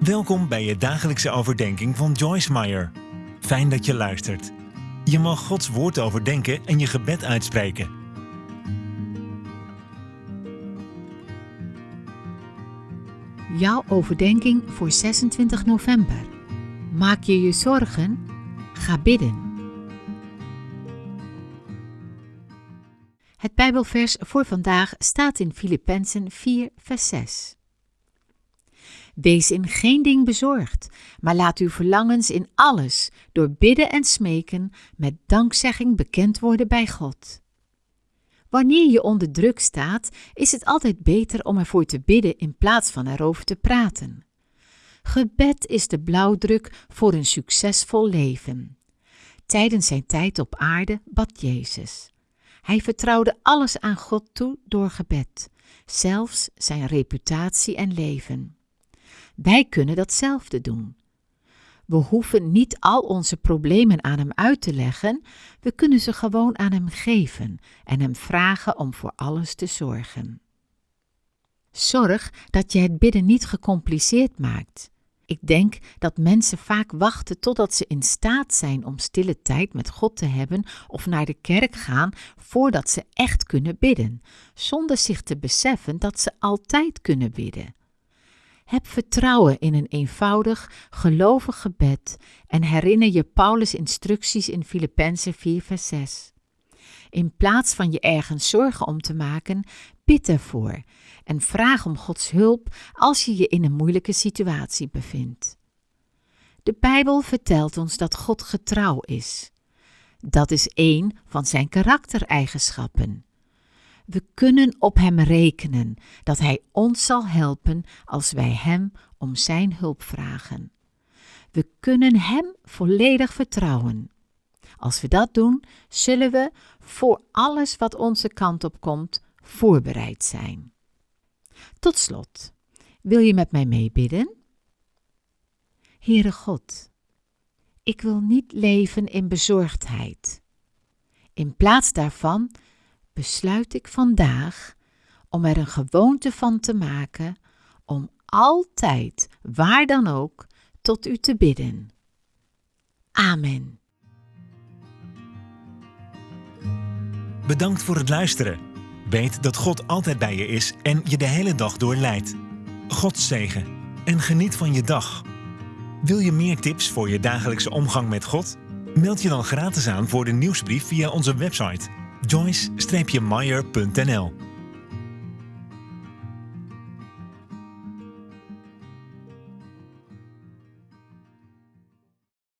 Welkom bij je dagelijkse overdenking van Joyce Meyer. Fijn dat je luistert. Je mag Gods woord overdenken en je gebed uitspreken. Jouw overdenking voor 26 november. Maak je je zorgen? Ga bidden. Het Bijbelvers voor vandaag staat in Filippenzen 4, vers 6. Wees in geen ding bezorgd, maar laat uw verlangens in alles door bidden en smeken met dankzegging bekend worden bij God. Wanneer je onder druk staat, is het altijd beter om ervoor te bidden in plaats van erover te praten. Gebed is de blauwdruk voor een succesvol leven. Tijdens zijn tijd op aarde bad Jezus. Hij vertrouwde alles aan God toe door gebed, zelfs zijn reputatie en leven. Wij kunnen datzelfde doen. We hoeven niet al onze problemen aan Hem uit te leggen, we kunnen ze gewoon aan Hem geven en Hem vragen om voor alles te zorgen. Zorg dat je het bidden niet gecompliceerd maakt. Ik denk dat mensen vaak wachten totdat ze in staat zijn om stille tijd met God te hebben of naar de kerk gaan voordat ze echt kunnen bidden, zonder zich te beseffen dat ze altijd kunnen bidden. Heb vertrouwen in een eenvoudig, gelovig gebed en herinner je Paulus' instructies in Filippenzen 4, vers 6. In plaats van je ergens zorgen om te maken, bid ervoor en vraag om Gods hulp als je je in een moeilijke situatie bevindt. De Bijbel vertelt ons dat God getrouw is. Dat is één van zijn karaktereigenschappen. We kunnen op Hem rekenen dat Hij ons zal helpen als wij Hem om Zijn hulp vragen. We kunnen Hem volledig vertrouwen. Als we dat doen, zullen we voor alles wat onze kant op komt voorbereid zijn. Tot slot, wil je met mij meebidden? Heere God, ik wil niet leven in bezorgdheid. In plaats daarvan besluit ik vandaag om er een gewoonte van te maken om altijd, waar dan ook, tot u te bidden. Amen. Bedankt voor het luisteren. Weet dat God altijd bij je is en je de hele dag door leidt. God zegen en geniet van je dag. Wil je meer tips voor je dagelijkse omgang met God? Meld je dan gratis aan voor de nieuwsbrief via onze website joyce-meyer.nl